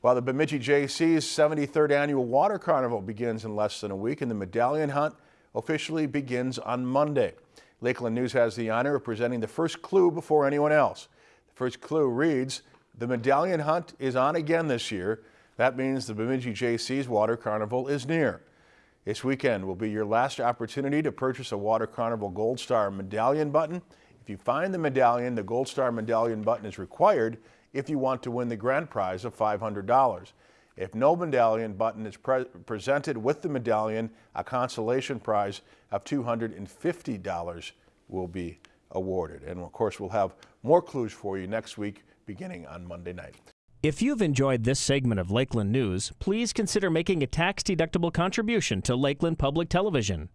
While the Bemidji Jaycees 73rd annual Water Carnival begins in less than a week and the medallion hunt officially begins on Monday. Lakeland News has the honor of presenting the first clue before anyone else. The first clue reads, the medallion hunt is on again this year. That means the Bemidji Jaycees Water Carnival is near. This weekend will be your last opportunity to purchase a Water Carnival Gold Star medallion button. If you find the medallion, the Gold Star medallion button is required if you want to win the grand prize of $500. If no medallion button is pre presented with the medallion, a consolation prize of $250 will be awarded. And of course, we'll have more clues for you next week beginning on Monday night. If you've enjoyed this segment of Lakeland News, please consider making a tax-deductible contribution to Lakeland Public Television.